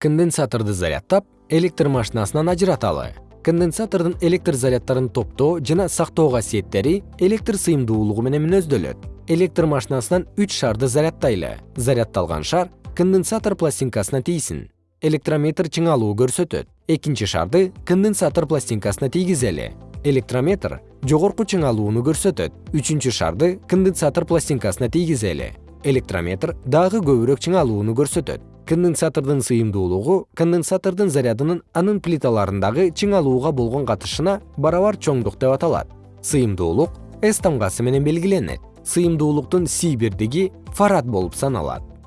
конденсаторду зарядтап электр машинасынан ажыраталы. Конденсатордун электр заряддарын топтоо жана сактоо касиеттери электр сыйымдуулугу менен мүнөздөлөт электр машинасынан үч шарды зарядтайлы. Зарядталган шар конденсатор пластинкасына тийсин. Электрометр чыңалуу көрсөтөт. Экинчи шарды конденсатор пластинкасына тийгизели. Электрометр жогорку чыңалууну көрсөтөт. Үчүнчү шарды конденсатор пластинкасына тийгизели. Электрометр дагы көбүрөөк чыңалууну көрсөтөт конденсатордун сыйымдуулугу конденсатордун зарядынын анын плиталарындагы чыңалууга болгон катышына барабар чоңдук деп аталат. Сыйымдуулук с тамгасы менен белгиленет. Сыйымдуулуктун си бирдиги фарад болуп саналат